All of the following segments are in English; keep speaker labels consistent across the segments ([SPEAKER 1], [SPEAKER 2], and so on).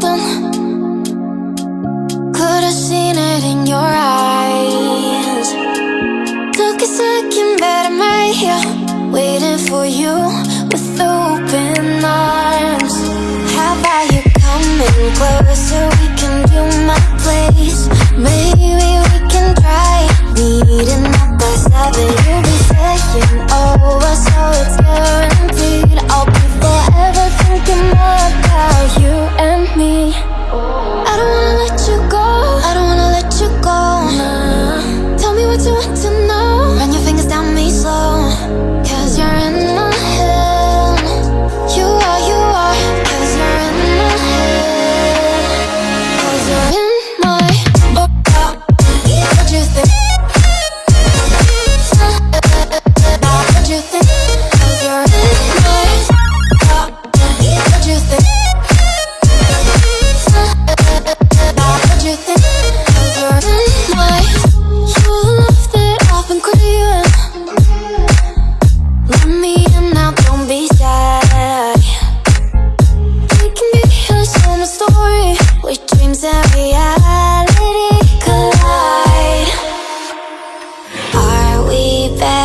[SPEAKER 1] something. Could have seen it in your eyes. Took a second, but I'm right here, waiting for you with open arms. How about you coming closer? Me.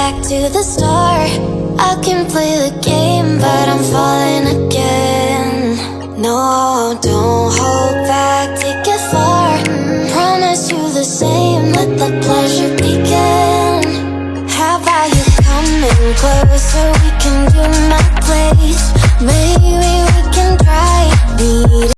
[SPEAKER 1] Back to the start? I can play the game, but I'm falling again No, don't hold back, take it far Promise you the same, let the pleasure begin How about you coming closer? We can do my place Maybe